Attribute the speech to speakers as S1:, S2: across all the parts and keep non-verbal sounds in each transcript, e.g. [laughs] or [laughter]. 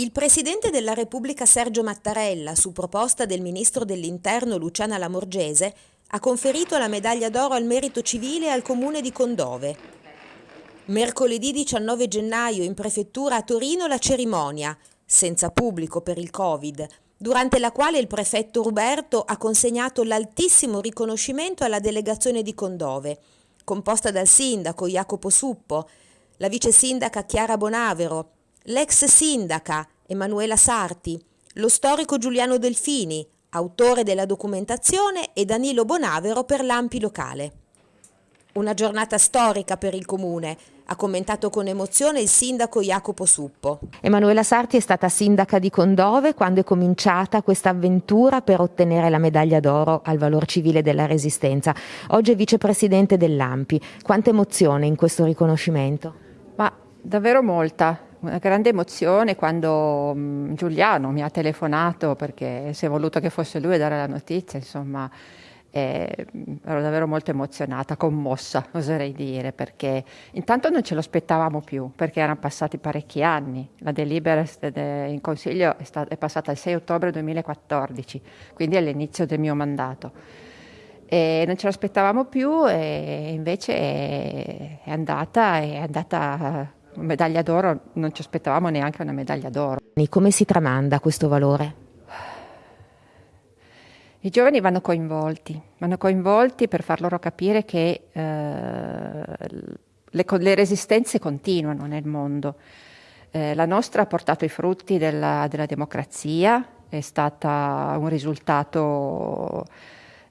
S1: Il Presidente della Repubblica Sergio Mattarella, su proposta del Ministro dell'Interno Luciana Lamorgese, ha conferito la medaglia d'oro al merito civile al Comune di Condove. Mercoledì 19 gennaio in prefettura a Torino la cerimonia, senza pubblico per il Covid, durante la quale il prefetto Ruberto ha consegnato l'altissimo riconoscimento alla delegazione di Condove, composta dal sindaco Jacopo Suppo, la vice sindaca Chiara Bonavero, l'ex sindaca Emanuela Sarti, lo storico Giuliano Delfini, autore della documentazione, e Danilo Bonavero per l'Ampi locale. Una giornata storica per il comune, ha commentato con emozione il sindaco Jacopo Suppo.
S2: Emanuela Sarti è stata sindaca di Condove quando è cominciata questa avventura per ottenere la medaglia d'oro al valor civile della resistenza. Oggi è vicepresidente dell'Ampi. Quanta emozione in questo riconoscimento?
S3: Ma davvero molta una grande emozione quando um, Giuliano mi ha telefonato perché si è voluto che fosse lui a dare la notizia, insomma, eh, ero davvero molto emozionata, commossa, [laughs] oserei dire, perché intanto non ce lo aspettavamo più, perché erano passati parecchi anni. La delibera in Consiglio è, è passata il 6 ottobre 2014, quindi all'inizio del mio mandato. E non ce l'aspettavamo più e invece è andata, è andata medaglia d'oro, non ci aspettavamo neanche una medaglia d'oro.
S2: Come si tramanda questo valore?
S3: I giovani vanno coinvolti, vanno coinvolti per far loro capire che eh, le, le, resistenze continuano nel mondo. Eh, la nostra ha portato i frutti della, della democrazia, è stato un risultato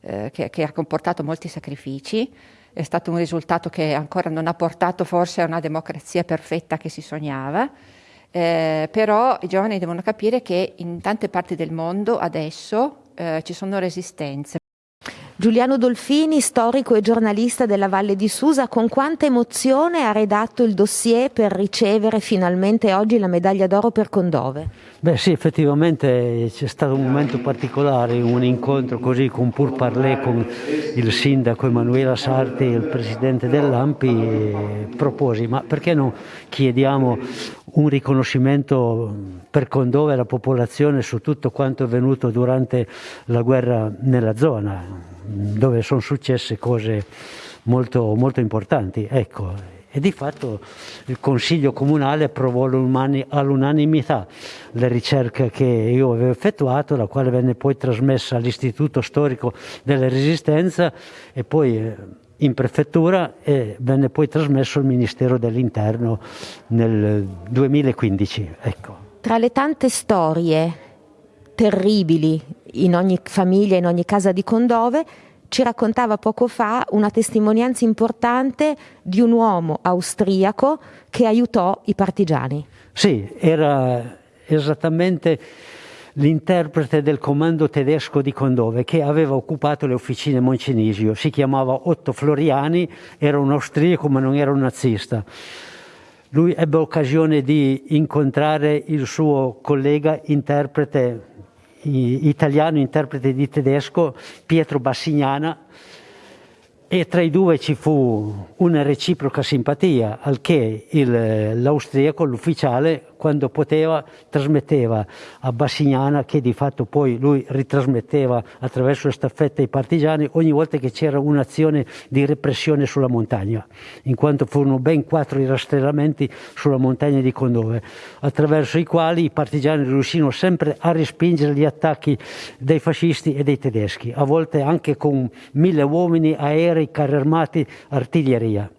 S3: eh, che, che ha comportato molti sacrifici, è stato un risultato che ancora non ha portato forse a una democrazia perfetta che si sognava, eh, però i giovani devono capire che in tante parti del mondo adesso eh, ci sono resistenze.
S2: Giuliano Dolfini, storico e giornalista della Valle di Susa, con quanta emozione ha redatto il dossier per ricevere finalmente oggi la medaglia d'oro per Condove?
S4: Beh sì, effettivamente c'è stato un momento particolare, un incontro così con pur parlé con il sindaco Emanuela Sarti il presidente dell'Ampi proposi, ma perché non chiediamo un riconoscimento per Condove alla popolazione su tutto quanto è avvenuto durante la guerra nella zona? dove sono successe cose molto, molto importanti. Ecco, e di fatto il Consiglio Comunale approvò all'unanimità le ricerche che io avevo effettuato, la quale venne poi trasmessa all'Istituto Storico della Resistenza e poi eh, in prefettura e venne poi trasmesso al Ministero dell'Interno nel 2015. Ecco.
S2: Tra le tante storie terribili in ogni famiglia, in ogni casa di Condove, ci raccontava poco fa una testimonianza importante di un uomo austriaco che aiutò i partigiani.
S4: Sì, era esattamente l'interprete del comando tedesco di Condove che aveva occupato le officine Moncenisio. Si chiamava Otto Floriani, era un austriaco ma non era un nazista. Lui ebbe occasione di incontrare il suo collega interprete italiano, interprete di tedesco, Pietro Bassignana, e tra i due ci fu una reciproca simpatia, al che l'austriaco, l'ufficiale, quando poteva trasmetteva a Bassignana, che di fatto poi lui ritrasmetteva attraverso le staffette ai partigiani, ogni volta che c'era un'azione di repressione sulla montagna, in quanto furono ben quattro i rastrellamenti sulla montagna di Condove, attraverso i quali i partigiani riuscirono sempre a respingere gli attacchi dei fascisti e dei tedeschi, a volte anche con mille uomini, aerei, carri armati, artiglieria.